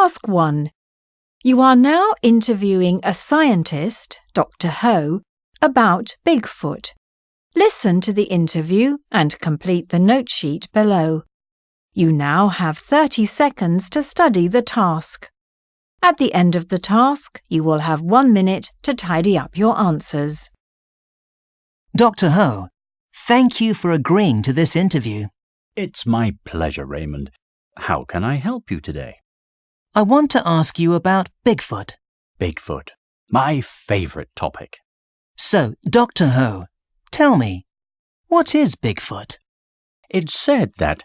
Task 1. You are now interviewing a scientist, Dr. Ho, about Bigfoot. Listen to the interview and complete the note sheet below. You now have 30 seconds to study the task. At the end of the task, you will have one minute to tidy up your answers. Dr. Ho, thank you for agreeing to this interview. It's my pleasure, Raymond. How can I help you today? I want to ask you about Bigfoot. Bigfoot. My favorite topic. So, Dr. Ho, tell me, what is Bigfoot? It's said that